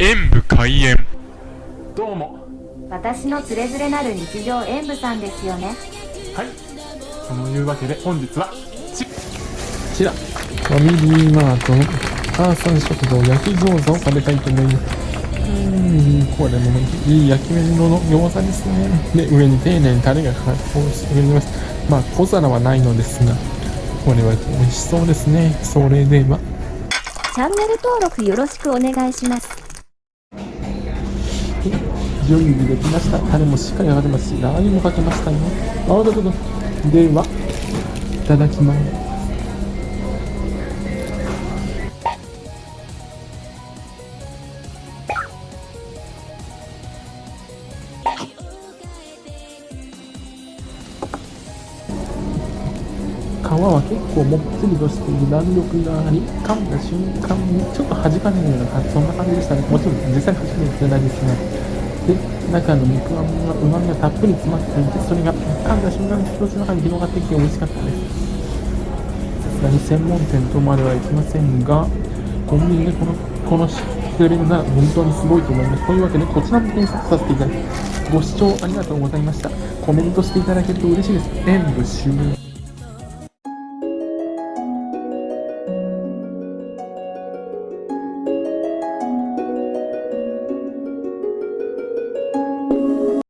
演武開演。どうも。私のつれづれなる日常演舞さんですよね。はい。そのいうわけで本日はこちら。ファミリーマートの母さん食堂焼き餃子を食べたいと思います。うーんこれもいい焼き目色の餃子ですね。で上に丁寧にタレがかかっておいしておりますまあ小皿はないのですがこれは美味しそうですね。それでは。チャンネル登録よろしくお願いします準備できました。タレもしっかりかかってますしラー油もかけましたよ。あどうぞどではいただきます。皮は結構もっちりとしている弾力があり噛んだ瞬間にちょっと弾かれるようなそんな感じでしたね。もちろん実際に初めてじゃないですがで中の肉あんがうまみがたっぷり詰まっていてそれが噛んだ瞬間に口の中に広がってきて美味しかったです。さすがに専門店とまではいきませんがコンビニでこのこの知ってるなら本当にすごいと思います。というわけでこちらも検索させていただきますご視聴ありがとうございました。コメントしていただけると嬉しいです。演武終了。